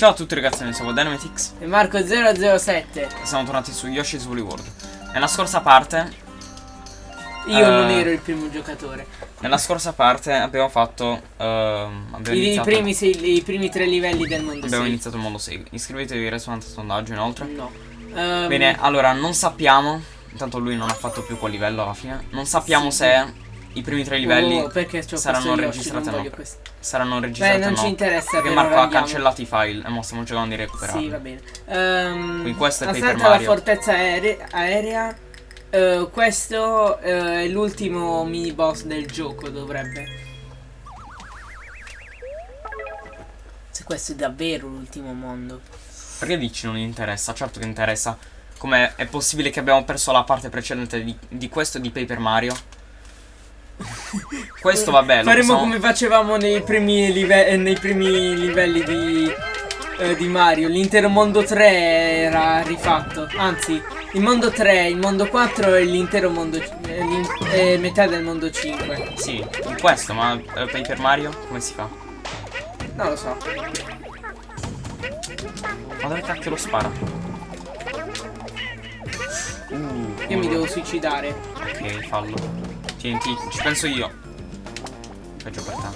Ciao a tutti ragazzi, noi siamo Dynamitix e Marco007. Siamo tornati su Yoshi's Woolly World. Nella scorsa parte... Io uh, non ero il primo giocatore. Nella scorsa parte abbiamo fatto... Uh, abbiamo I, i, primi sei, I primi tre livelli del mondo Abbiamo 6. iniziato il mondo 6. Iscrivetevi al ristorante sondaggio inoltre. No. Um, Bene, allora non sappiamo... Intanto lui non ha fatto più quel livello alla fine. Non sappiamo Sì. se i primi tre livelli oh, saranno registrati non no. saranno Beh, registrati non o no. ci interessa Perché per Marco ha cancellato i file e mo stiamo cercando di recuperarli. Sì, va bene. Ehm, Quindi questo è Paper assalta la Mario. fortezza aere- aerea. Eh, questo eh, è l'ultimo mini boss del gioco, dovrebbe. Se questo è davvero l'ultimo mondo. Perché dici non interessa? Certo che interessa. Come è possibile che abbiamo perso la parte precedente di, di questo di Paper Mario? questo vabbè, lo Faremo possiamo- come facevamo nei primi, live- eh, nei primi livelli di, eh, di Mario. L'intero mondo 3 era rifatto. Anzi, il mondo 3, il mondo 4 e l'intero mondo. eh, metà del mondo 5. Sì, questo, ma eh, Paper Mario come si fa? Non lo so. Ma dove cacchio lo spara? Uh, Io mi devo suicidare. Ok, fallo. Tieni, ti- ci penso io. Peggio per te.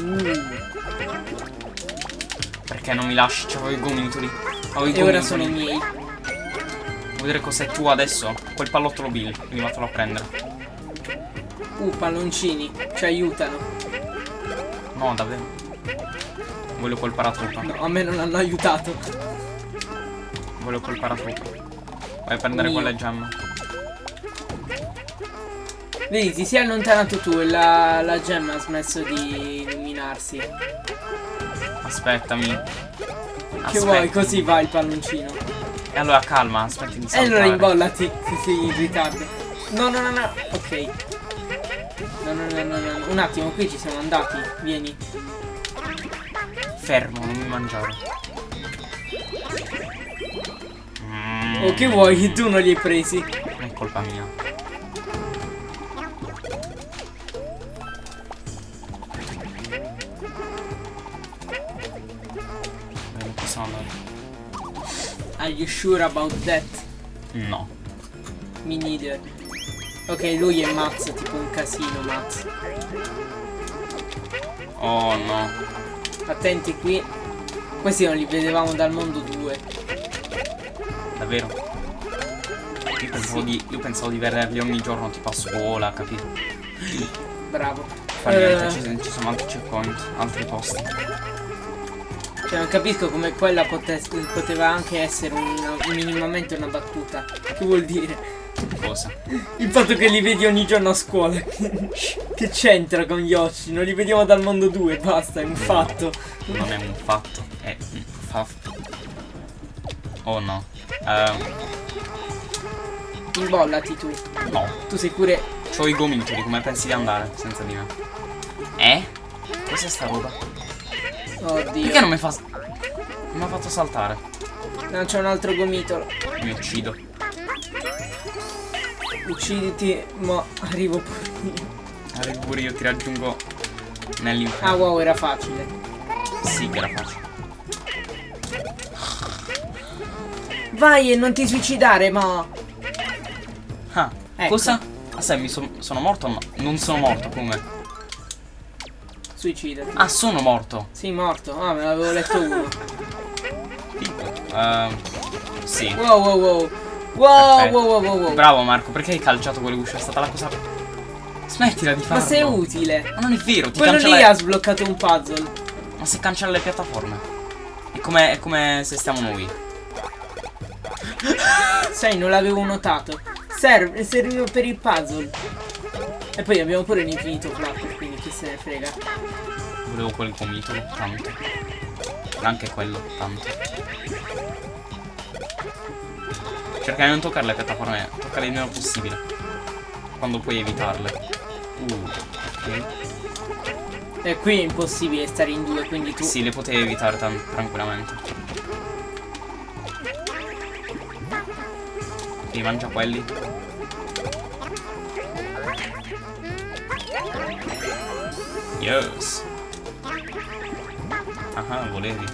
Uh, Perché non mi lasci? C'avevo i gomitoli. Avevo i e ora gomitoli. sono i miei. Vuoi vedere cos'è tu adesso? Quel pallottolo Bill. Quindi vattelo a prendere. Uh, palloncini. Ci aiutano. No, davvero. Voglio quel paratroopa. No, a me non hanno aiutato. Voglio quel paratroopa. Vai a prendere Mio. quelle gemme. Vedi, ti sei allontanato tu e la, la gemma ha smesso di illuminarsi. Aspettami. Che vuoi? Così va il palloncino. E allora calma, aspetti di E allora imbollati se sei in ritardo. No, no, no, no. Ok. No, no, no, no, no. Un attimo, qui ci siamo andati. Vieni. Fermo, non mi mangiare. Mm, Oh, che vuoi? Tu non li hai presi. Non è colpa mia. Are you sure about that? No. Me neither. Ok, lui è Max, tipo un casino, Max. Oh no. Attenti qui. Questi non li vedevamo dal mondo 2. Davvero? Io pensavo, di, io pensavo di vederli ogni giorno tipo a scuola, capito? Bravo. Fa niente, Eh, ci, ci sono altri checkpoint, altri posti. Cioè, non capisco come quella potesse- poteva anche essere un- minimamente una battuta. Che vuol dire? Cosa? Il fatto che li vedi ogni giorno a scuola. che c'entra con Yoshi? Non li vediamo dal mondo 2, basta, è un fatto. Non è un fatto, è un fatto. Oh no. Ehm, Imbollati tu. no. Tu sei pure. C'ho i gomitoli, come pensi di andare senza di me? Eh? Cos'è sta roba? Perché Oddio. non mi fa... Non mi ha fatto saltare? No, c'è un altro gomitolo. Mi uccido. Ucciditi, ma arrivo pure io. Arrivo pure io, ti raggiungo nell'inferno. Ah wow, era facile. Sì che era facile. Vai e non ti suicidare, ma. Ah, Ecco. cosa? Ah, sai, mi son- sono morto o no? Non sono morto, come? Suicidati. Ah, sono morto. Sì, morto. Ah, me l'avevo letto uno. Tipo. Ehm, sì. Wow, wow, wow. Wow, wow, wow, wow, wow. Bravo Marco, perché hai calciato quelle uscite? È stata la cosa... Smettila di Ma farlo. se è utile. Ma non è vero, ti Quello cancella... lì ha sbloccato un puzzle. Ma se cancella le piattaforme. È come, è come se stiamo noi. Sai, non l'avevo notato. Serve, serviva per il puzzle. E poi abbiamo pure l'infinito flapper, se ne frega. Volevo quel gomitolo, tanto. Anche quello, tanto. Cerca di non toccare le piattaforme, toccare il meno possibile. Quando puoi evitarle. Uh, ok. E qui è impossibile stare in due, quindi tu. Sì, le potevi evitare tranquillamente. Ok, mangia quelli. Yes. Ah, volevi.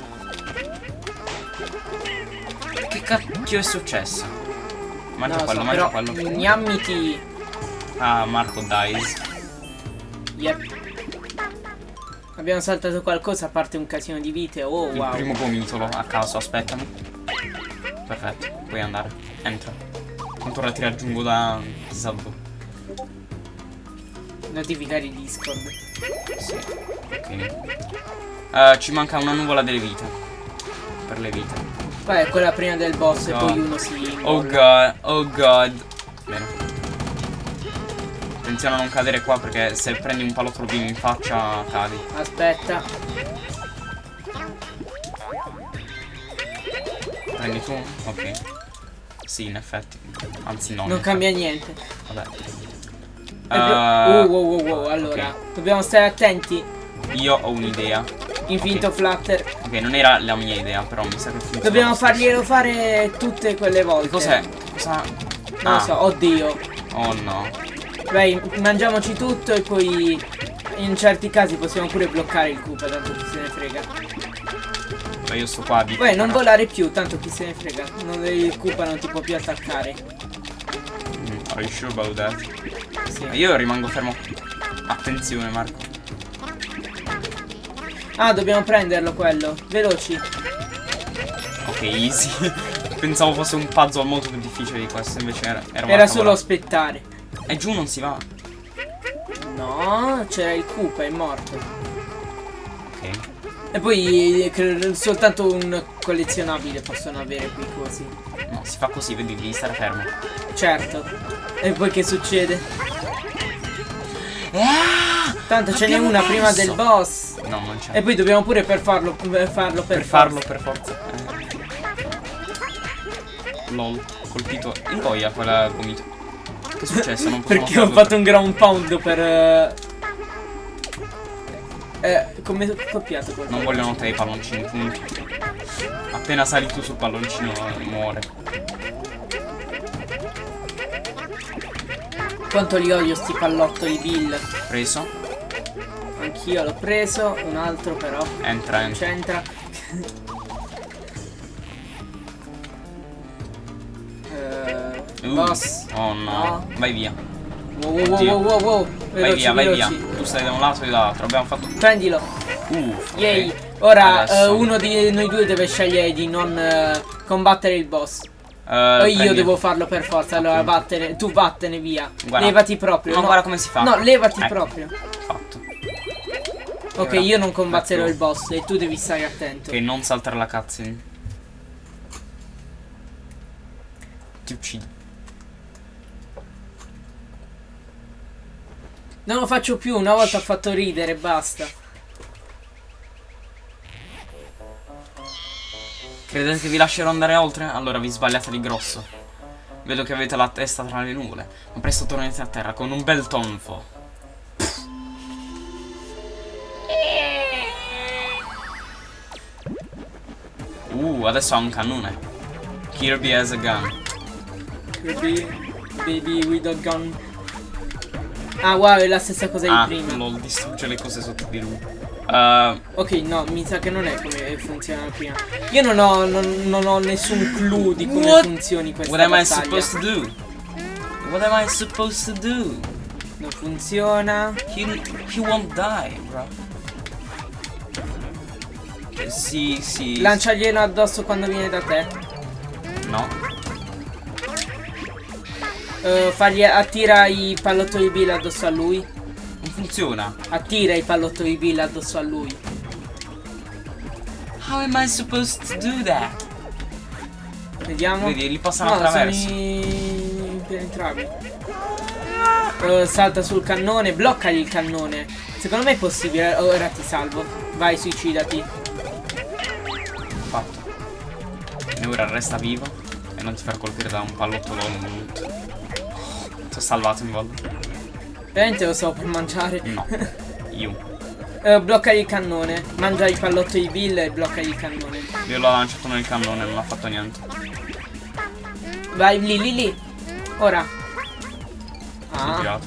Che cacchio è successo? Mangia lo quello, so, mangia quello. Gnammiti. Ah, Marco dies. Yep. Abbiamo saltato qualcosa a parte un casino di vite. Oh Il wow. primo gomitolo a caso, aspettami. Perfetto, puoi andare. Entra. Ora ti raggiungo da chissà dove. Notificare il Discord. Sì. Ok. Eh, ci manca una nuvola delle vite. Per le vite. Poi è quella prima del boss e No. poi uno si. Oh god, oh god. Bene. Attenzione a non cadere qua perché se prendi un palottolo vivo in faccia cadi. Aspetta. Prendi tu? Ok. Sì, in effetti. Anzi no. Non effetti. cambia niente. Vabbè. Eh, oh, wow, wow, wow. Allora, dobbiamo stare attenti. io ho un'idea. Infinito flutter. Ok, non era la mia idea, però mi sa che funziona. Dobbiamo farglielo fare tutte quelle volte. Cos'è? Cosa? Non Ah. lo so, oddio. Oh no. Vai, mangiamoci tutto e poi in certi casi possiamo pure bloccare il Koopa, tanto chi se ne frega. Ma io sto qua di. Poi non volare più, tanto chi se ne frega. Non, il Koopa non ti può più attaccare. Mm, Are you sure about that? Sì. Io rimango fermo. Attenzione, Marco. Ah, dobbiamo prenderlo quello. Veloci. Ok, easy. Pensavo fosse un puzzle molto più difficile di questo, invece era. Era, Era solo aspettare. E giù non si va. No, c'era il Koopa, è morto. E poi eh, soltanto un collezionabile possono avere quei cosi. No, si fa così, vedi, devi stare fermo. Certo. E poi che succede? Ah! Tanto ce n'è una prima del boss. No, non c'è. E poi dobbiamo pure per farlo per farlo per, per farlo per forza. Eh. Lol, colpito in goia quella gomito. Che è successo? Non possiamo Perché ho fatto un ground pound per eh, eh come copiato quel Non vogliono te i palloncini, punto. Appena sali tu sul palloncino eh, muore. Quanto li odio sti pallottoli Bill. Preso. Anch'io l'ho preso, un altro però. Entra, entra. c'entra. Eh, Uh, boss. Oh no. No. Vai via. Wow wow wow wow wow wow. Vai Veloci, via, vai via. veloci. Tu stai da un lato e dall'altro. Abbiamo fatto. Prendilo. Uff. ok. Yay. Ora eh, uno di noi due deve scegliere di non eh, combattere il boss. O io prendi- devo farlo per forza. Allora Appunto. vattene. Tu vattene via. Guarda. Levati proprio. No, no. guarda come si fa. No, levati Ecco, proprio. Fatto. Ok, Ora, io non combatterò ecco. il boss e tu devi stare attento. Ok, non saltare la cutscene. Ti uccido. Non lo faccio più, una volta ho fatto ridere, basta. Credete che vi lascerò andare oltre? Allora vi sbagliate di grosso. Vedo che avete la testa tra le nuvole. Ma presto tornerete a terra con un bel tonfo. Uh, adesso ha un cannone. Kirby has a gun. Baby, baby with a gun. Ah, wow, è la stessa cosa Ah, di prima. lol, distrugge le cose sotto di lui. Uh, Ok, no, mi sa che non è come funziona prima. Io non ho, non, non ho nessun clue di come What? funzioni questa what am I battaglia. supposed to do? What am I supposed to do? Non funziona. He, he won't die, bro. Sì, sì. Lanciaglielo addosso quando viene da te. No. Eh, fargli attira i pallottoli Bill addosso a lui. Non funziona. Attira i pallottoli Bill addosso a lui. How am I supposed to do that? Vediamo. Vedi, li passano no, sono attraverso. impenetrabili. Eh, salta sul cannone, bloccagli il cannone. Secondo me è possibile. Ora ti salvo. Vai, suicidati. Fatto. E ora resta vivo. E non ti far colpire da un pallottolo. Ti ho salvato in volta. Veramente lo so per mangiare. No. Io. Eh, bloccagli il cannone. Mangia i pallottoli di Bill e bloccagli il cannone. Io l'ho lanciato nel cannone, non ha fatto niente. Vai lì, lì, lì. Ora. Ah,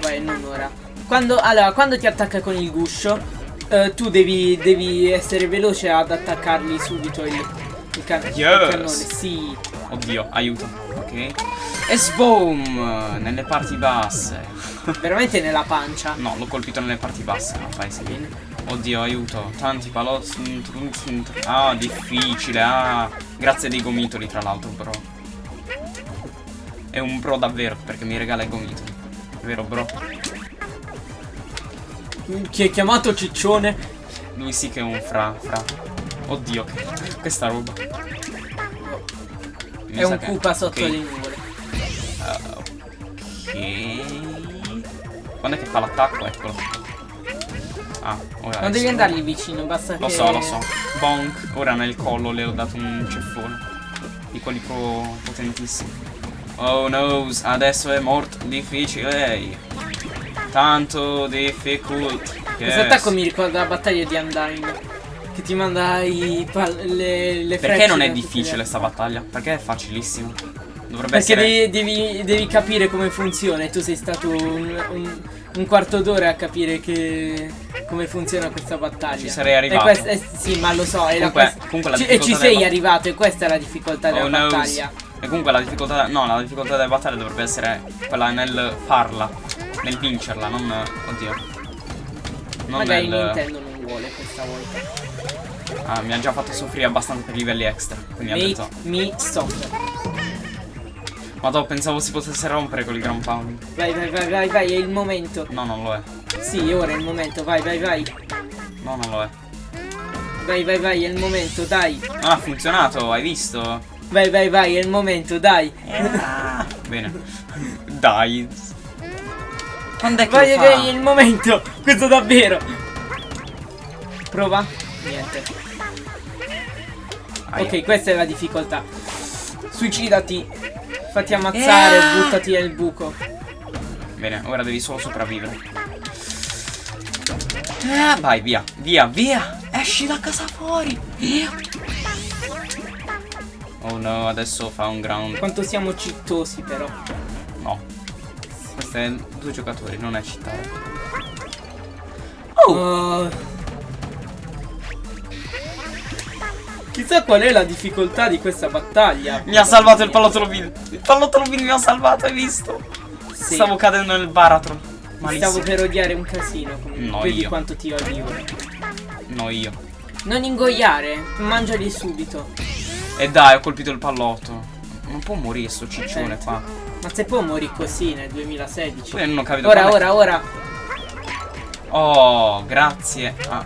vai, non ora. Quando, allora, quando ti attacca con il guscio, eh, tu devi, devi essere veloce ad attaccarli subito il, il, can- il Yes. cannone. Sì. Oddio, aiuto. Ok. E sboom! Nelle parti basse. Veramente nella pancia. No, l'ho colpito nelle parti basse, no, fai sì. Oddio, aiuto. Tanti palozzi. Ah, difficile. Ah, grazie dei gomitoli, tra l'altro, bro. È un bro davvero, perché mi regala i gomitoli. Vero, bro? Chi è chiamato ciccione? Lui sì che è un fra, fra. Oddio, questa roba. È un Koopa sotto ok. le nuvole. Ok. Quando è che fa l'attacco? Eccolo. Ah, ora. Non devi andargli vicino, basta Lo che... so, lo so. Bonk. Ora nel collo le ho dato un ceffone. Di quelli pro potentissimi. Oh no, adesso è morto. Difficile. Tanto difficult. Questo Yes. attacco mi ricorda la battaglia di Undyne. Che ti manda i le, le Perché non è difficile sta battaglia? Perché è facilissimo. Dovrebbe Perché essere. devi, devi- devi capire come funziona e tu sei stato un, un- un quarto d'ora a capire che come funziona questa battaglia. Ci sarei arrivato. E questa- eh, sì, ma lo so. e la- Comunque- comunque la ci- e ci sei arrivato e questa è la difficoltà Oh della no. battaglia. E comunque la difficoltà. No, la difficoltà della battaglia dovrebbe essere quella nel farla. Nel vincerla, non. Oddio. Non Magari nel. Nintendo non vuole questa volta. Ah, mi ha già fatto soffrire abbastanza per i livelli extra. Quindi ha Make detto. me suffer. Ma dopo pensavo si potesse rompere con il Grand Pound. Vai, vai, vai, vai, vai, è il momento. No, non lo è. Sì, ora è il momento, vai, vai, vai. No, non lo è. Vai, vai, vai, è il momento, dai. Ah, ha funzionato, hai visto? Vai, vai, vai, è il momento, dai. Bene. Dai. Quando è che Vai, vai, è il momento. Questo davvero. Prova. Niente. Ok, questa è la difficoltà. Suicidati. Fatti ammazzare, Yeah. buttati nel buco. Bene, ora devi solo sopravvivere. Ah, vai, via, via, via. Esci da casa fuori. Via. Oh no, adesso fa un ground. Quanto siamo cittosi però. No. Questi è due giocatori, non è città. Oh. Chissà qual è la difficoltà di questa battaglia. Mi ha salvato il pallottolo Bill. Il pallottolo Bill mi ha salvato, hai visto? Sì. Stavo cadendo nel baratro. Stavo Malissimo. per odiare un casino. comunque. No, Vedi io. quanto ti odio. No, io. Non ingoiare, mangiali subito. E dai, ho colpito il pallotto. Non può morire sto ciccione Certo. qua. Ma se può morire così nel 2016. Poi non ho capito Ora, ora, ora. Oh, grazie. a-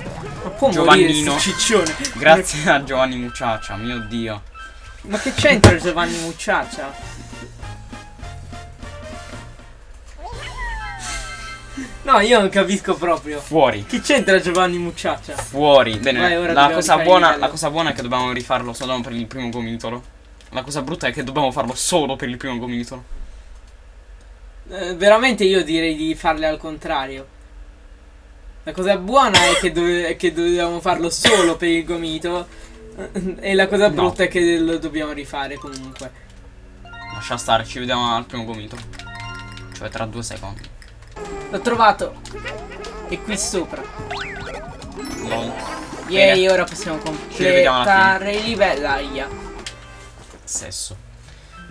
Giovannino. ciccione. grazie a Giovanni Mucciaccia, mio dio. Ma che c'entra Giovanni Mucciaccia? No, io non capisco proprio. Fuori. Chi c'entra Giovanni Mucciaccia? Fuori. Bene, Vai, la, cosa buona, la cosa buona è che dobbiamo rifarlo solo per il primo gomitolo. La cosa brutta è che dobbiamo farlo solo per il primo gomitolo. Eh, veramente io direi di farle al contrario. La cosa buona è che, dove- che dobbiamo farlo solo per il gomito. E la cosa No. brutta è che lo dobbiamo rifare comunque. Lascia stare, ci vediamo al primo gomito. Cioè tra due secondi. L'ho trovato. È qui sopra. Lol. Yay, ora possiamo completare il livello. Aia. Sesso.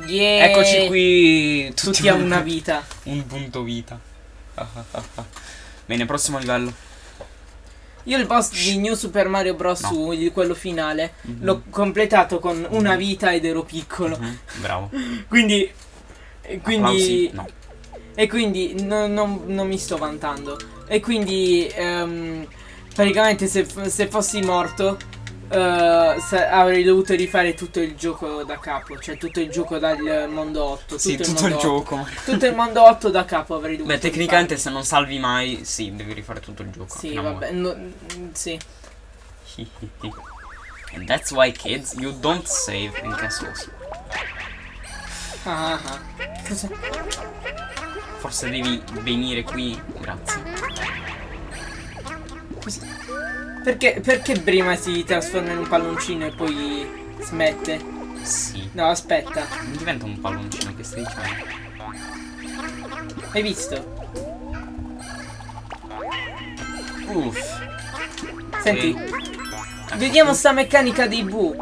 Yay. Eccoci qui. Tutti a una vita. Un punto vita. Bene, prossimo livello. Io il boss di New Super Mario Bros. No. U, di quello finale, Mhm. l'ho completato con una vita ed ero piccolo. Mhm, Bravo. Quindi. e Quindi. No. E quindi no- non, non mi sto vantando. E quindi ehm, praticamente se, se fossi morto sa- avrei dovuto rifare tutto il gioco da capo. Cioè tutto il gioco dal mondo 8. Sì, tutto il mondo 8. gioco. Tutto il mondo 8 da capo avrei dovuto Beh, tecnicamente se non salvi mai, sì, devi rifare tutto il gioco. rifare. Sì, vabbè. no- sì. And that's why kids, you don't save in castles. Ah, ah, ah. Cosa? Forse devi venire qui. Grazie. cosa- Perché, perché prima si trasforma in un palloncino e poi smette? Sì. No, aspetta. Non diventa un palloncino che stai dicendo. Hai visto? Uff. Senti, E- vediamo sta meccanica dei bu.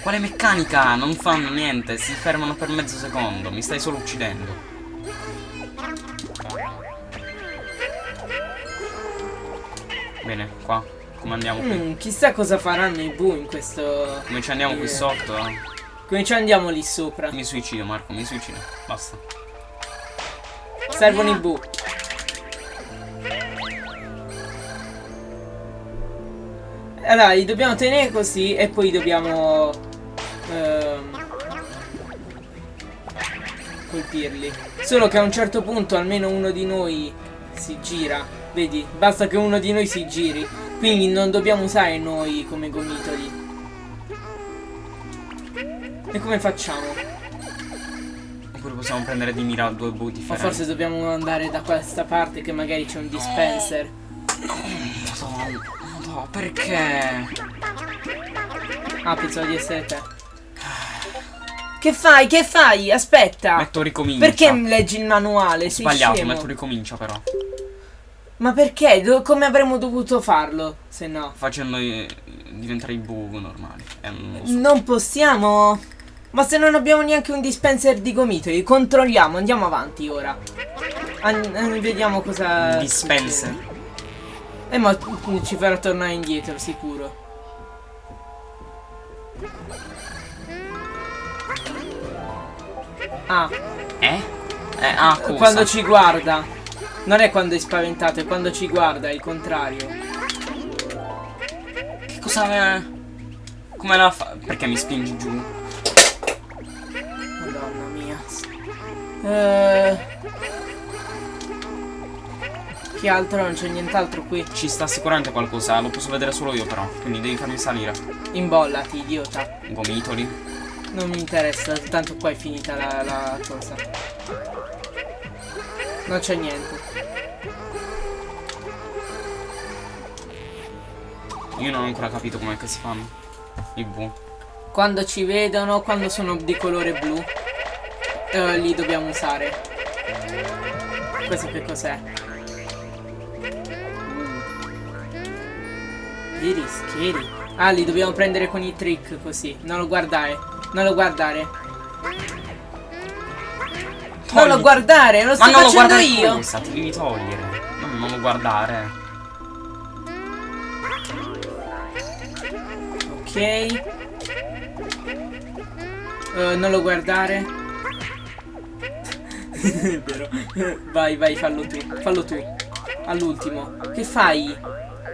Quale meccanica? Non fanno niente, si fermano per mezzo secondo, mi stai solo uccidendo. Bene, qua. Come andiamo qui? Mm, chissà cosa faranno i bu in questo... Come ci andiamo qui Eh. sotto? Come ci andiamo lì sopra? Mi suicido Marco, mi suicido. Basta. Servono i bu. Allora, li dobbiamo tenere così e poi dobbiamo... ehm, colpirli. Solo che a un certo punto almeno uno di noi si gira. Vedi? Basta che uno di noi si giri. Quindi non dobbiamo usare noi come gomitoli. E come facciamo? Oppure possiamo prendere di mira due bu O differenti. forse dobbiamo andare da questa parte che magari c'è un dispenser. Madonna, madonna, perché? Ah, pensavo di essere te. Che fai? Che fai? Aspetta. Metto ricomincia. Perché leggi il manuale? Sei Sbagliato, scemo. metto ricomincia però. Ma perché? Do- come avremmo dovuto farlo? Se no. Facendo eh, diventare i bu normali. Eh, non lo so. Non possiamo. Ma se non abbiamo neanche un dispenser di gomitoli, controlliamo, andiamo avanti ora. An- an- vediamo cosa. Dispenser. succede. Eh, ma ci farà tornare indietro, sicuro. Ah, Eh? Eh, ah, cosa? quando ci guarda. Non è quando è spaventato, è quando ci guarda, è il contrario. Che cosa... Come la fa... Perché mi spingi giù? Madonna mia. Eh, Che altro? Non c'è nient'altro qui. Ci sta sicuramente qualcosa, lo posso vedere solo io però. Quindi devi farmi salire. Imbollati, idiota. Gomitoli. Non mi interessa, tanto qua è finita la, la cosa. Non c'è niente. Io non ho ancora capito com'è che si fanno. I bu. Quando ci vedono, quando sono di colore blu, eh, li dobbiamo usare. Questo che cos'è? Schieri, schieri. Ah, li dobbiamo prendere con i trick così. Non lo guardare. Non lo guardare. Non lo guardare, lo Ma sto non lo facendo guardare io. cosa? Ti devi togliere. No, non lo guardare. Ok. Eh, non lo guardare. È vero. Vai, vai, fallo tu. Fallo tu. All'ultimo. Che fai?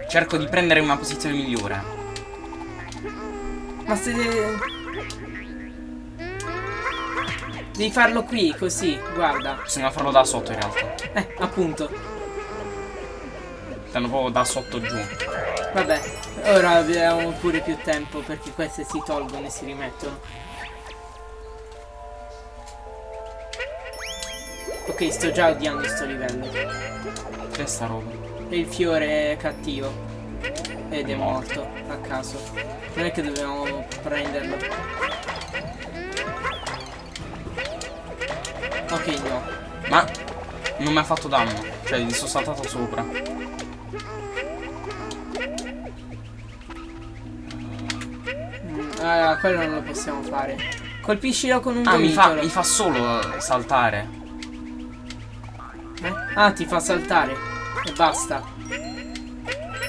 Cerco di prendere una posizione migliore. Ma se... Devi farlo qui, così, guarda. Bisogna farlo da sotto in realtà. Eh, appunto. Stanno proprio da sotto giù. Vabbè, ora abbiamo pure più tempo perché queste si tolgono e si rimettono. Ok, sto già odiando sto livello. Che sta roba? E il fiore è cattivo. Ed è morto, a caso. Non è che dobbiamo prenderlo. Ok, no. Ma non mi ha fatto danno. Cioè, gli sono saltato sopra. Mm, ah, quello non lo possiamo fare. Colpiscilo con un Ah, mi fa, gomitolo. mi fa solo saltare. Eh? Ah, ti fa saltare. E basta.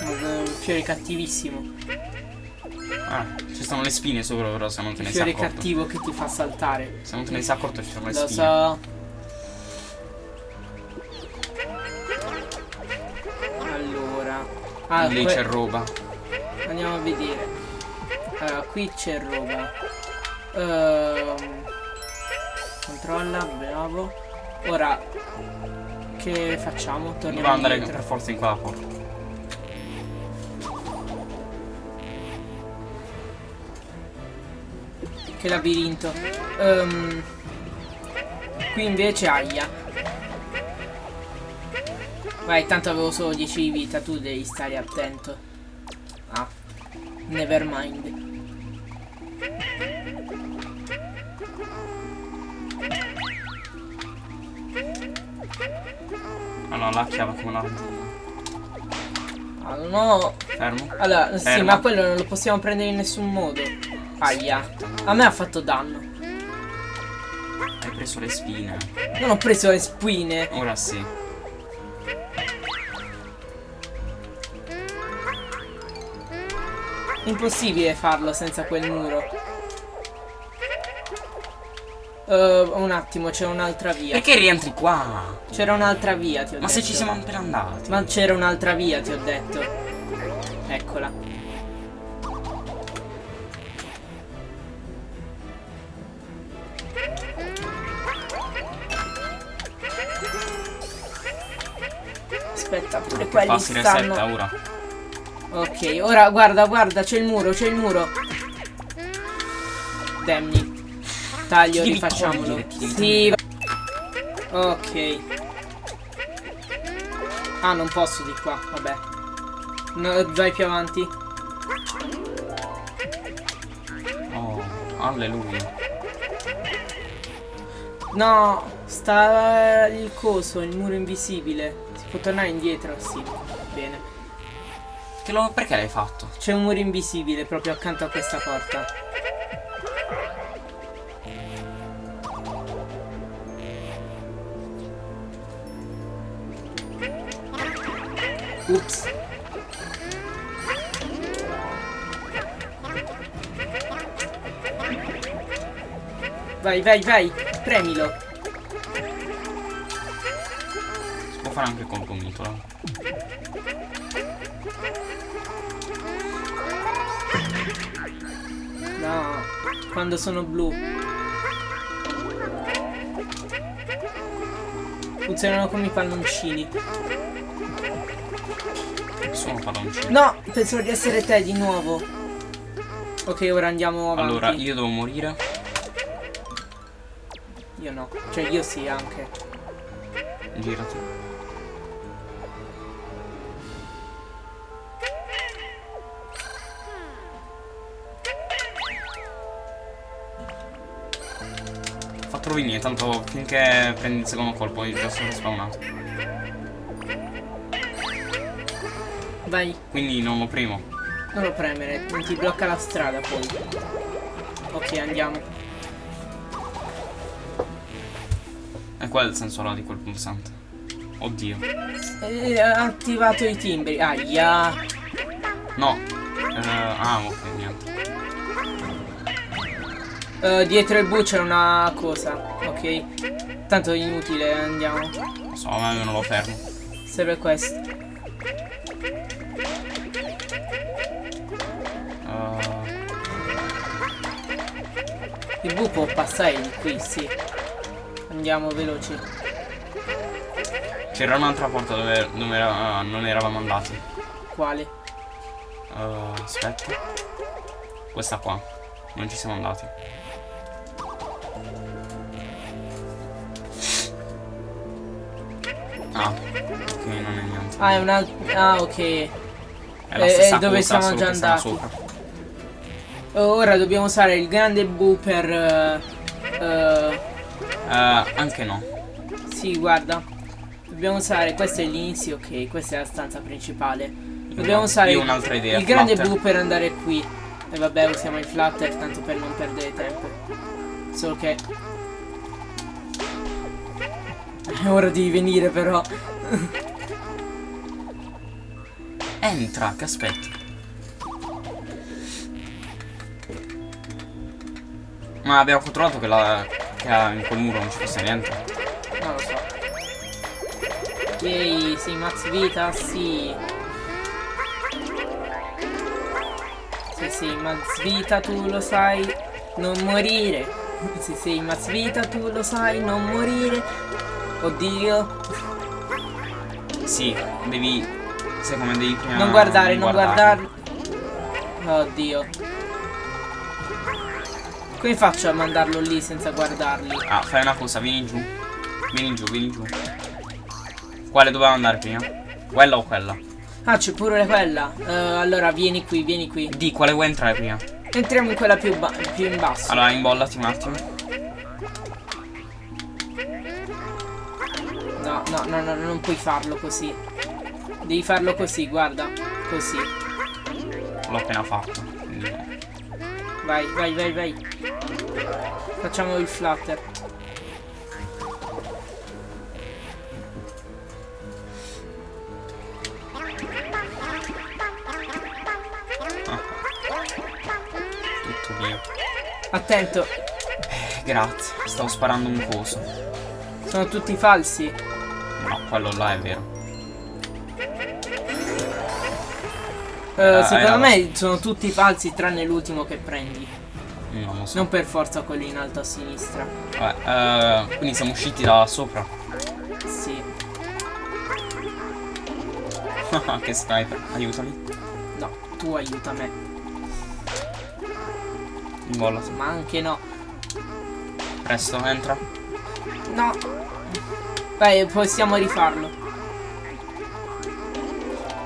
Un fiore cattivissimo. Ah, ci stanno le spine sopra però se non te Il ne sei fiore accorto. cattivo che ti fa saltare. Se non te ne sei accorto ci sono le Lo spine. so. Ah, Lì c'è roba. Andiamo a vedere. Allora, qui c'è roba. Ehm, controlla, bravo. Ora, che facciamo? Torniamo Doveva andare indietro. per forza in quella porta. Che labirinto. Ehm, qui invece aia. Vai, tanto avevo solo 10 di vita, tu devi stare attento. Ah, never mind. Allora, la chiave come la raggiungo. Ah, no. Fermo. Allora, sì, Ferma. ma quello non lo possiamo prendere in nessun modo. Aia. A me ha fatto danno. Hai preso le spine. Non ho preso le spine. Ora sì. Impossibile farlo senza quel muro. Eh, un attimo, c'è un'altra via. Perché rientri qua? C'era un'altra via, ti ho Ma detto. se ci siamo appena andati. Ma c'era un'altra via, ti ho detto. Eccola. Aspetta, pure quelli stanno. ora. Ok, ora guarda, guarda, c'è il muro, c'è il muro. Demni. Taglio, rifacciamolo. Sì. va- Ok. Ah, non posso di qua, vabbè. No, vai più avanti. Oh, alleluia. No, sta il coso, il muro invisibile. Si può tornare indietro? Sì, bene. Che lo, perché l'hai fatto? C'è un muro invisibile proprio accanto a questa porta. Ups. Vai, vai, vai, premilo. Fare anche col gomitolo. No, quando sono blu. Funzionano come i palloncini. Sono palloncini. No, penso di essere te di nuovo. Ok, ora andiamo avanti. Allora, io devo morire. Io no. Cioè, io sì, anche. Girati. Venire, tanto finché prendi il secondo colpo io già sono spawnato. Vai, Quindi non lo primo. non lo premere, non ti blocca la strada poi. Ok, andiamo. E qual è il senso là di quel pulsante? Oddio. Eh, ha attivato i timbri. Aia. No. Eh, ah, ok, Eh, dietro il bu c'è una cosa. Ok. Tanto è inutile, andiamo. Non so, ma io non lo fermo. Serve questo. Eh, Il bu può passare di qui, sì. Andiamo veloci. C'era un'altra porta dove, dove era- non eravamo andati. Quale? Eh, aspetta. Questa qua. Non ci siamo andati. Ah, ok, non è niente. Ah, è un'altra. Ah, ok. È la eh, eh, dove cosa, siamo già andati. sopra. Ora dobbiamo usare il grande bu per. eh, Eh, anche no. sì, guarda. Dobbiamo usare. Questo è l'inizio, ok. Questa è la stanza principale. Dobbiamo usare Io ho un'altra idea. il grande bu per andare qui. E vabbè, usiamo il flutter tanto per non perdere tempo. Solo che. È ora di venire, però. Entra, che aspetti. Ma abbiamo controllato che, la, che in quel muro non ci fosse niente. Non lo so. Yay, sì, max vita, sì. Sì, sì, max vita, tu lo sai, non morire. Sì, sì, max vita, tu lo sai, non morire. Oddio. Sì, devi. Sai come devi prima. Non guardare, non guardare. Oddio. Come faccio a mandarlo lì senza guardarli? Ah, fai una cosa, vieni giù. Vieni giù, vieni giù. Quale doveva andare prima? Quella o quella? Ah, c'è pure quella. Eh, allora, vieni qui, vieni qui. Di quale vuoi entrare prima? Entriamo in quella più, più in basso. Allora, imbollati un attimo. No, no, non puoi farlo così. Devi farlo così, guarda. Così. L'ho appena fatto. Vai, vai, vai, vai. Facciamo il flutter. Tutto mio. Attento, Eh, grazie. Stavo sparando un coso. sono tutti falsi. No, quello là è vero. Eh, Ah, secondo me sono tutti falsi tranne l'ultimo che prendi. Non lo so. Non per forza quelli in alto a sinistra. Vabbè, eh, quindi siamo usciti da sopra. Sì. che sniper. Aiutami. No, tu aiuta me. Invollati. Ma anche no. Presto, entra. No. Vai, possiamo rifarlo.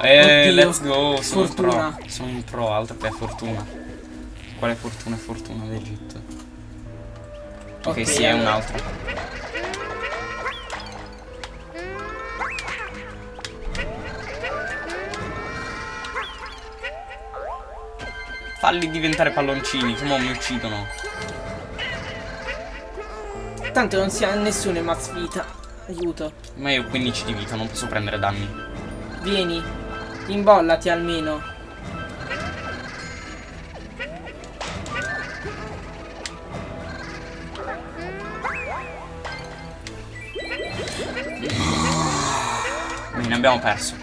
Eh, Oddio, let's go. Sono fortuna. un pro. Sono un pro, altro che fortuna. Quale fortuna? Fortuna d'Egitto. Ok, Ok, sì, è un allora. altro. Falli diventare palloncini, che mo mi uccidono. Tanto non si ha nessuno in max vita. Aiuto. Ma io ho 15 di vita, non posso prendere danni. Vieni. Imbollati almeno. Ne abbiamo perso.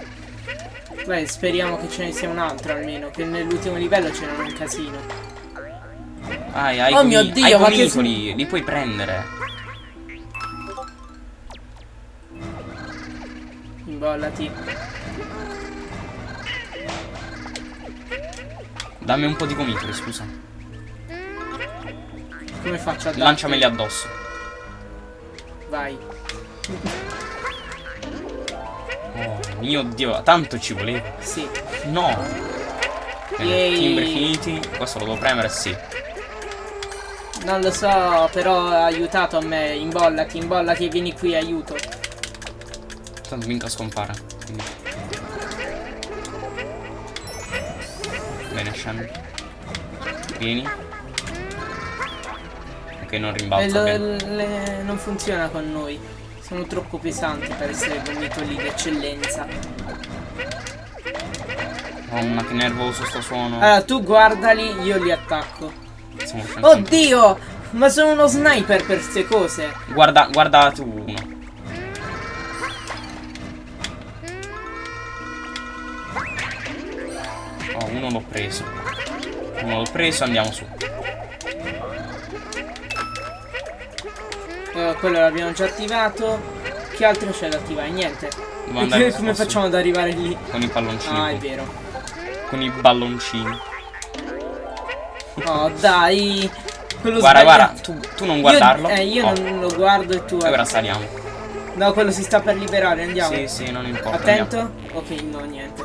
Beh, speriamo che ce ne sia un altro almeno. Che nell'ultimo livello c'era un casino. Hai, hai Oh mio Dio, ma che li puoi prendere. Imbollati. Dammi un po' di gomitoli, scusa. Come faccio a darti? Lanciameli addosso. Vai. Oh mio dio, tanto ci voleva. Sì. No. Yay. timbri finiti. Questo lo devo premere, sì. Non lo so, però ha aiutato a me. Imbollati, imbollati e vieni qui, aiuto. Tanto mica scompare. Quindi. Bene, scendi. Vieni. Ok, non E rimbalza lo- bene. le- non funziona con noi. Sono troppo pesanti per essere gomitoli d'eccellenza. Mamma che nervoso sto suono. Allora, tu guardali, io li attacco. Oddio! Ma sono uno sniper per queste cose. Guarda, guarda tu uno. L'ho preso. Uno l'ho preso, andiamo su. Eh, quello l'abbiamo già attivato. Che altro c'è da attivare? Niente. Che- come facciamo ad arrivare lì? Con i palloncini. Ah, è vero. Con i balloncini. Oh, dai. Quello Guarda, sbagliato. guarda, tu, tu non guardarlo. Io, eh, io Oh, non lo guardo e tu... E ora saliamo. No, quello si sta per liberare, andiamo. Sì, sì, non importa. Attento? andiamo. Ok, no, niente.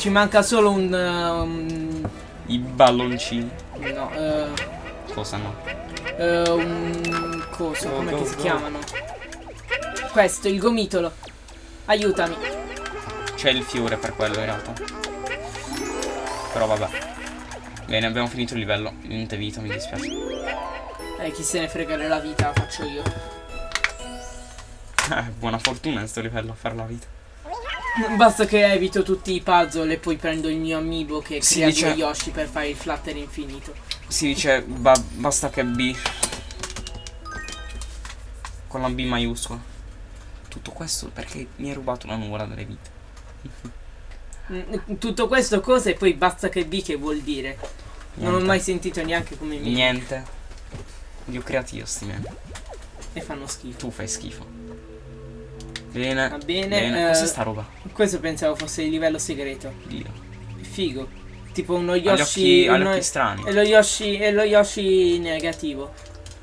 Ci manca solo un... uh, un- I balloncini. no, eh, Cosa no? eh, un coso, Go, come go, che si go. chiamano? Questo, il gomitolo. Aiutami. C'è il fiore per quello in realtà. Però vabbè. Bene, abbiamo finito il livello. Niente vita, mi dispiace. Eh, chi se ne frega della vita, la faccio io. Eh, buona fortuna in sto livello a fare la vita. Basta che evito tutti i puzzle e poi prendo il mio amiibo che Si crea dice- due Yoshi per fare il flutter infinito. Si dice ba- basta che B. Con la B maiuscola. Tutto questo perché mi hai rubato una nuvola delle vite. Mm, Tutto questo cosa e poi basta che B che vuol dire. Non ho Niente. mai sentito neanche come mi Niente. Li ho creati io sti men. e fanno schifo. Tu fai schifo. Bene. Va bene, eh, Cos'è sta roba? Questo pensavo fosse il livello segreto. Dio. Figo. Tipo uno Yoshi. occhi, ha gli uno- occhi strani. e lo Yoshi. E lo Yoshi negativo.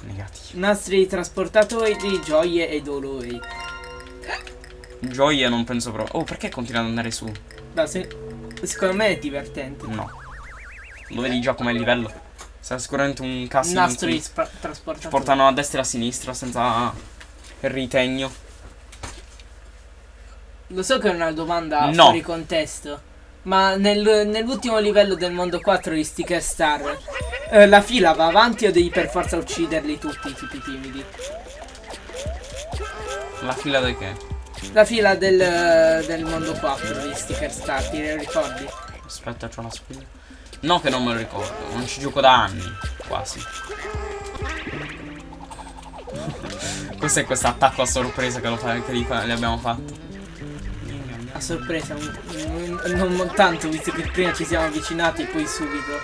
Negativi. Nastri trasportatori, gioie e dolori. Gioia non penso proprio. Oh, perché continua ad andare su? No, se- secondo me è divertente. No. Lo vedi già com'è il livello? Sarà sicuramente un casino. in Nastri trasportatori. portano a destra e a sinistra senza ritegno. Lo so che è una domanda No. fuori contesto. Ma nel- nell'ultimo livello del mondo 4 di Sticker Star, eh, la fila va avanti o devi per forza ucciderli tutti, i tipi timidi? La fila di che? La fila del, del mondo 4 di Sticker Star, ti ricordi? Aspetta, c'ho la spilla. No che non me lo ricordo, non ci gioco da anni, quasi. Cos'è questo attacco a sorpresa che, fa, che li, fa- li abbiamo fatto? A sorpresa, un- non tanto, visto che prima ci siamo avvicinati e poi subito.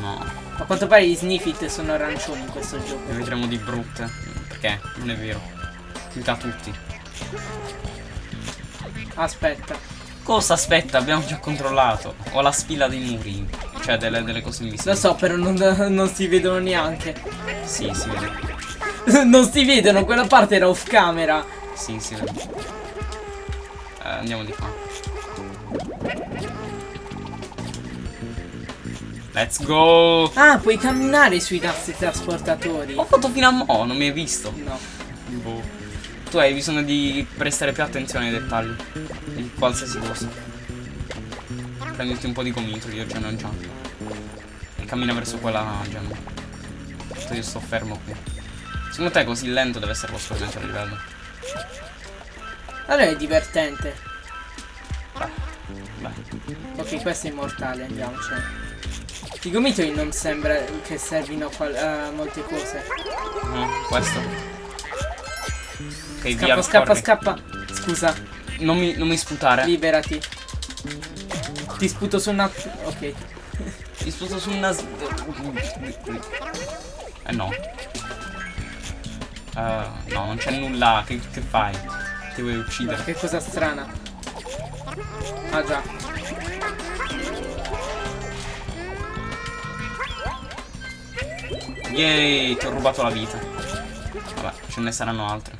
No, A quanto pare gli Sniffit sono arancioni in questo gioco. ne vedremo di brutte. Perché? Non è vero. Mica tutti. Aspetta. Cosa aspetta? Abbiamo già controllato. Ho la spilla dei muri. Cioè delle, delle cose Lo invisibili. so, però non, non si vedono neanche. Sì, si vede. non si vedono, quella parte era off camera. Sì, si vede. Eh, andiamo di qua. Let's go! Ah, puoi camminare sui tasti trasportatori. Ho fatto fino a mo', non mi hai visto. No. Boh. Tu hai bisogno di prestare più attenzione ai dettagli. Di qualsiasi cosa. Prenditi un po' di gomitoli, io già ho già. E cammina verso quella gemme. Tanto Io sto fermo qui. Secondo te così lento deve essere lo scorrimento del livello? Allora è divertente. Beh. Ok, questo è immortale, andiamocene. I gomitoli non sembra che servino a, a molte cose. No, questo. Ok, Scappa, via, scappa, corri. scappa. Scusa, Non mi, non mi sputare. liberati. Ti sputo su una... Ok. Ti sputo su una... s- Eh no. Eh, no, non c'è nulla. Che, che fai? Ti vuoi uccidere? Che cosa strana. Ah già. Yay, ti ho rubato la vita. Vabbè, ce ne saranno altre.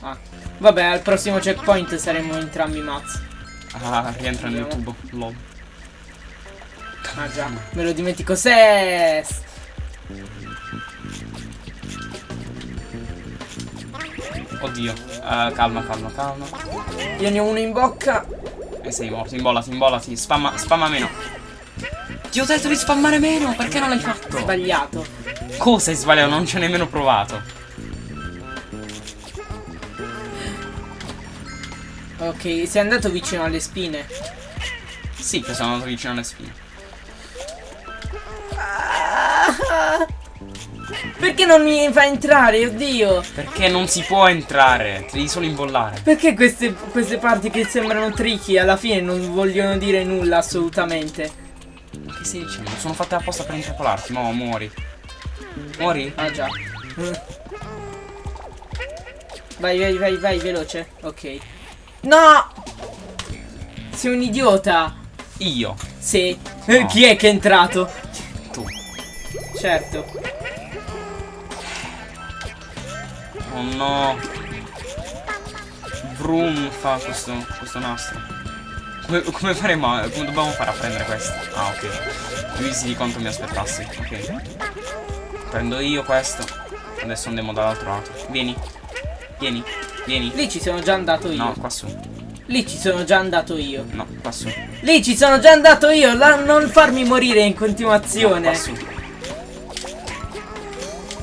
Ah. Vabbè, al prossimo checkpoint saremo entrambi mazzi. Ah, rientra nel tubo. Lol. Ah già, me lo dimentico. Se... Oddio. Eh, calma, calma, calma. Io ne ho uno in bocca. E sei morto. Imbollati, imbollati. Spamma, spamma meno. Ti ho detto di spammare meno. Perché non l'hai fatto? Sbagliato. Cosa hai sbagliato? Non ci ho nemmeno provato. Ok, sei andato vicino alle spine. Sì, che sono andato vicino alle spine. Perché non mi fa entrare, oddio? Perché non si può entrare. Ti devi solo imbollare. Perché queste, queste parti che sembrano tricky alla fine non vogliono dire nulla assolutamente? Ma che stai dicendo? Sono fatte apposta per intrappolarti. Mo, muori. Muori? Ah già. Vai, vai, vai, vai, veloce. Ok. No! Sei un idiota. Io. Sì. No. Chi è che è entrato? Tu. Certo. Oh no. Vroom fa questo, questo nastro. Come, come faremo? a- Come dobbiamo fare a prendere questo? Ah, ok. Divisi di quanto mi aspettassi. Ok. Prendo io questo. Adesso andiamo dall'altro lato. Vieni. Vieni. Vieni. Lì ci sono già andato io. No, qua su. Lì ci sono già andato io. No, qua su. Lì ci sono già andato io. La- non farmi morire in No, continuazione. qua su.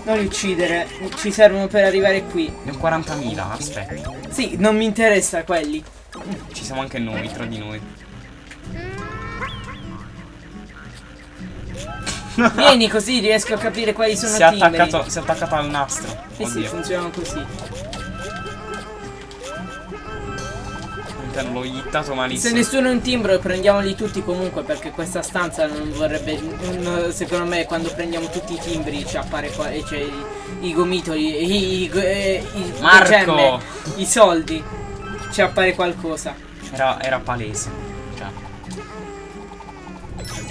non li uccidere. Ci servono per arrivare qui. Ne ho 40.000, aspetta. Sì, non mi interessa quelli. Ci siamo anche noi, tra di noi. Vieni così riesco a capire quali sono i attaccato, si è attaccato al nastro. Eh sì, Oddio. funzionano così. All'interno l'ho hittato Se malissimo. nessuno è un timbro prendiamoli tutti comunque perché questa stanza non vorrebbe non- secondo me quando prendiamo tutti i timbri ci appare qua e c'è i, i gomitoli i, i, i- Marco! gemme, i soldi ci appare qualcosa Era, era palese. Cioè.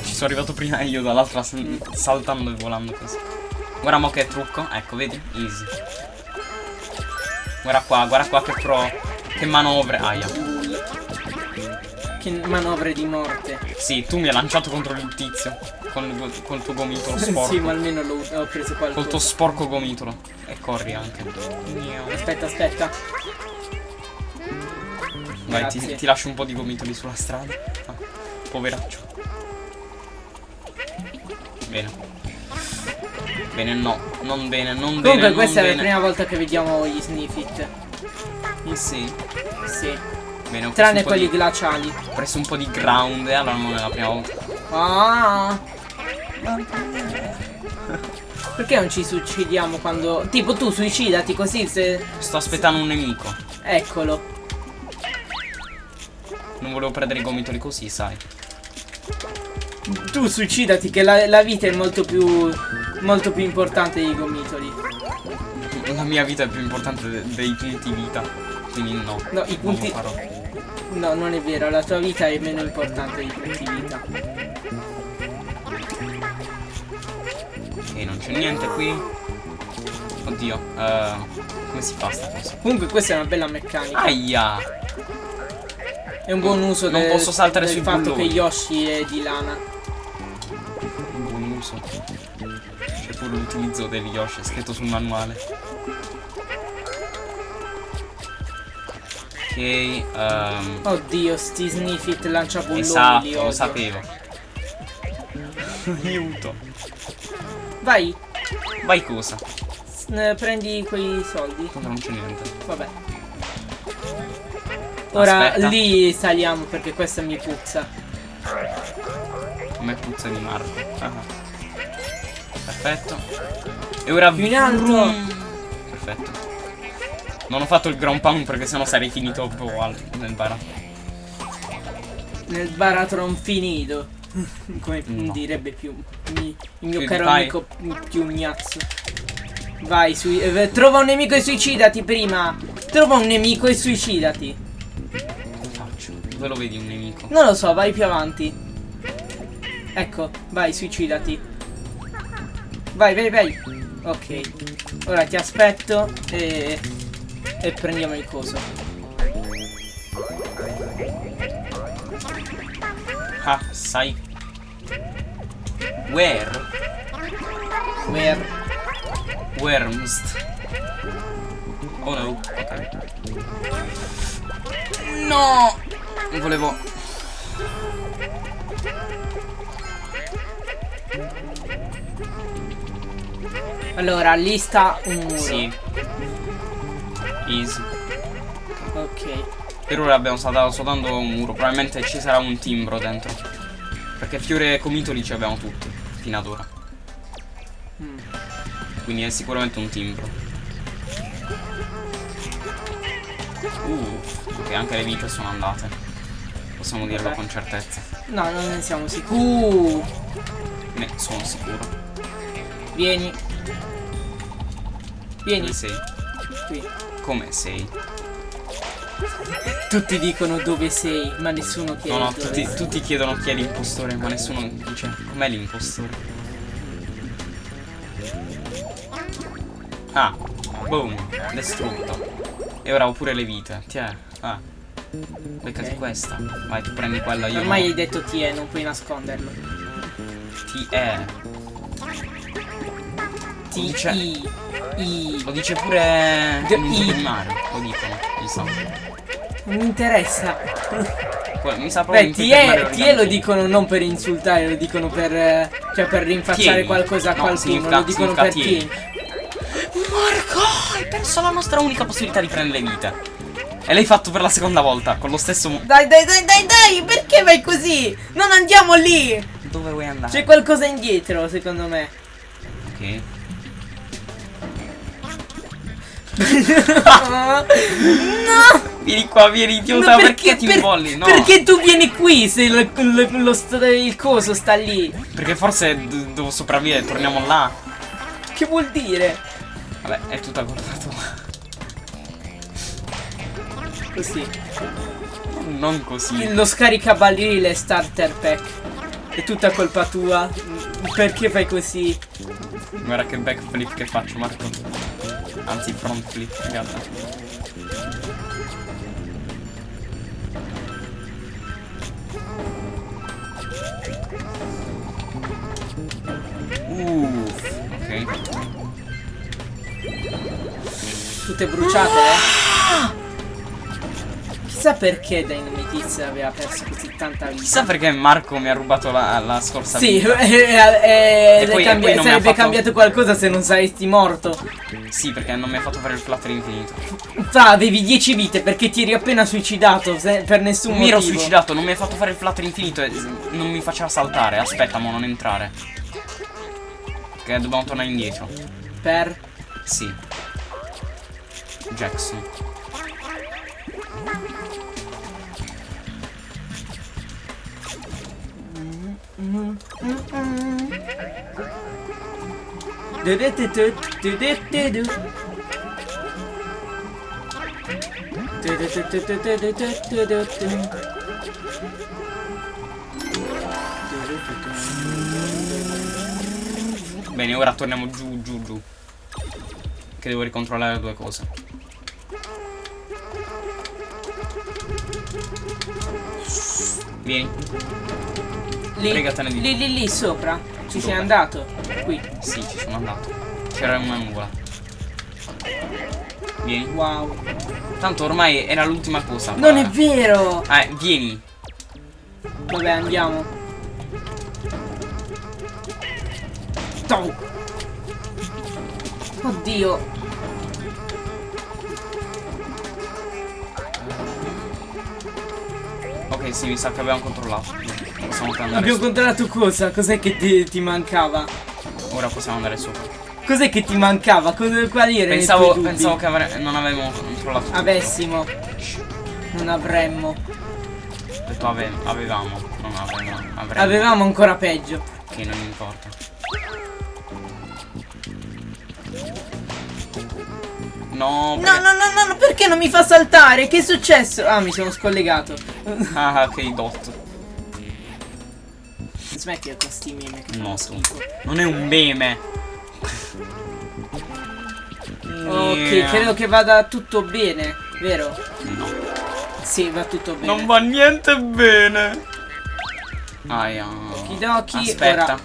Ci sono arrivato prima io dall'altra saltando e volando così. Guarda mo che trucco. Ecco, vedi? Easy. Guarda qua, guarda qua che pro. Che manovre. Aia. Che manovre di morte Sì, tu mi hai lanciato contro il tizio. Con, col tuo gomitolo sporco. sì ma almeno l'ho ho preso Col tuo qualcosa sporco gomitolo. E corri anche. Aspetta aspetta Vai, ti, ti lascio un po' di gomitoli sulla strada. Ah, poveraccio. Bene. Bene, no. Non bene, non bene. Comunque questa è la bene. prima volta che vediamo gli Sniffit. Sì. Sì. Bene, Tranne quelli di- glaciali. Ho preso un po' di ground e allora non è la prima volta. Ah. Perché non ci suicidiamo quando... Tipo tu suicidati così se... Sto aspettando un nemico. Eccolo. Non volevo prendere i gomitoli così, sai. Tu suicidati che la, la vita è molto più... Molto più importante dei gomitoli. La mia vita è più importante de- dei punti vita. Quindi no. No, i punti... No, non è vero, la tua vita è meno importante dei punti vita. Ok, non c'è niente qui. Oddio. eh, come si fa sta cosa? Comunque questa è una bella meccanica. Aia! È un buon uso Non del, posso saltare del sui fatto bulloni. che Yoshi è di lana. Un buon uso. C'è pure l'utilizzo del Yoshi, è scritto sul manuale. Ok, ehm, Oddio, sti Sniffit lancia bulloni esatto, lo sapevo. Aiuto. Vai, Vai cosa? s- prendi quei soldi. Tanto non c'è niente. Vabbè. Ora Aspetta. lì saliamo perché questa mi puzza. Come puzza di Marco. Ah. Perfetto. E ora Più in alto. Perfetto. Non ho fatto il ground pound perché sennò sarei finito proprio al- nel bara. Nel baratron finito. Come No. direbbe più mi- il mio caro amico più gnazzo. Vai, sui- eh, trova un nemico e suicidati prima. Trova un nemico e suicidati. Come faccio? Dove lo vedi un nemico? Non lo so, vai più avanti. Ecco, vai, suicidati. Vai, vai, vai. Ok. Ora ti aspetto e. E prendiamo il coso. Ah, sai. Where? Where? Wormst. Oh no. Ok. No! Non volevo. Allora, lì sta un muro. Sì. Easy. Ok. Per ora abbiamo saltato soltanto un muro. Probabilmente ci sarà un timbro dentro. Perché fiore e comitoli ci abbiamo tutti. Fino ad ora. Mm. Quindi è sicuramente un timbro. Uh, ok, anche le vite sono andate. Possiamo dirlo Ok. con certezza. No, non ne siamo sicuri. Ne sono sicuro. Vieni. Vieni Dove sei? qui. Come sei? Tutti dicono dove sei, ma nessuno chiede No, no, tutti, tutti chiedono chi è l'impostore, ma nessuno dice com'è l'impostore. Ah, boom, distrutto. E ora ho pure le vite. Tiè, ah. Beccati Ok. questa. Vai, tu prendi quella, io Ormai no. hai detto ti è, non puoi nasconderlo. Ti è. T dice- I Lo dice pure The in un gioco I. di Mario, lo dicono, mi sa. Non mi interessa. Mi sa proprio Beh, ti è lo dicono non per insultare, lo dicono per cioè per rinfacciare Tieni. qualcosa a No, qualcuno, lo dicono per chi. Marco, hai perso la nostra unica possibilità di prendere le vite. E l'hai fatto per la seconda volta, con lo stesso... Dai, dai, dai, dai, dai, perché vai così? Non andiamo lì! Dove vuoi andare? C'è qualcosa indietro, secondo me. Ok. No! Vieni qua, vieni idiota, Ma perché, ti per- involli? No. Perché tu vieni qui se lo- lo- lo il coso sta lì? Perché forse devo sopravvivere, torniamo là. Che vuol dire? Vabbè, è tutta colpa tua. Così. Non così. Lo scaricabarile starter pack. È tutta colpa tua. Perché fai così? Guarda che backflip che faccio, Marco. Anzi, front flip, in realtà. Uff, ok. Tutte bruciate, eh? Chissà perché Dynamite aveva perso così tanta vita. Chissà perché Marco mi ha rubato la, la scorsa Sì, vita. eh, eh, E poi- e mi ha sarebbe fatto- cambiato qualcosa se non saresti morto. Sì, perché non mi ha fatto fare il flutter infinito. Fra, avevi 10 vite perché ti eri appena suicidato per nessun Mi ero motivo. suicidato, non mi ha fatto fare il flutter infinito e non mi faceva saltare. Aspetta, mo non entrare. Che dobbiamo tornare indietro. Per... Sì. Jackson. Bene, ora torniamo giù, giù, giù. Che devo ricontrollare due cose. Vieni. Lì, Fregatene di- lì, lì, lì sopra. Ci sei Dove? andato. Qui. Sì, ci sono andato. C'era una nuvola. Vieni. Wow. Tanto ormai era l'ultima cosa. Non è guarda. vero! Eh, vieni. Vabbè, andiamo. Oddio. Sì, mi sa che abbiamo controllato. Possiamo andare Abbiamo controllato cosa? Cos'è che ti, ti mancava? Ora possiamo andare sopra. Cos'è che ti mancava? Cosa, quali erano Pensavo, pensavo che avre- non avevamo controllato. tutto. Avessimo. Non avremmo. Detto ave- avevamo, non avevamo. Avremmo. Avevamo ancora peggio. Che non importa. No, No, perché- no, no, no, no, perché non mi fa saltare? Che è successo? Ah, mi sono scollegato. Ah, che dot. Smetti con sti meme che No, schifo. Non è un meme. Ok, Yeah. credo che vada tutto bene, vero? No. Sì, va tutto bene. Non va niente bene. Aia. Okidoki, Aspetta. ora-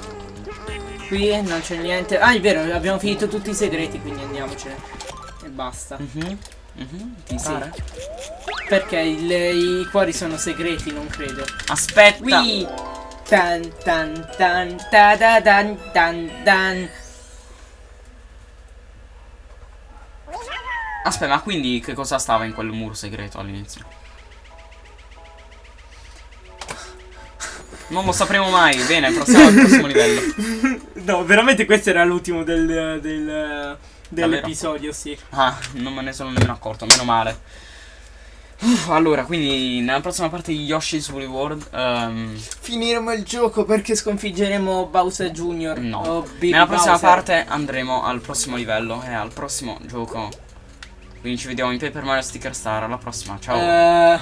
Qui non c'è niente. Ah, è vero, abbiamo finito tutti i segreti, quindi andiamocene. Basta. Mhm, mhm, Ti Sì. pare? Perché il- i cuori sono segreti, non credo. Aspetta. Qui! Tan tan tan ta da dan dan dan. Aspetta, ma quindi che cosa stava in quel muro segreto all'inizio? Non lo sapremo mai. Bene, passiamo al prossimo livello. No, veramente questo era l'ultimo del, del-? Dell'episodio, sì. Ah, non me ne sono nemmeno accorto, meno male. Uff, allora, quindi nella prossima parte di Yoshi's Woolly World, ehm, Finiremo il gioco perché sconfiggeremo Bowser Jr. no. o Baby Nella prossima Bowser. parte andremo al prossimo livello e al prossimo gioco. Quindi ci vediamo in Paper Mario Sticker Star. Alla prossima, ciao. Eh,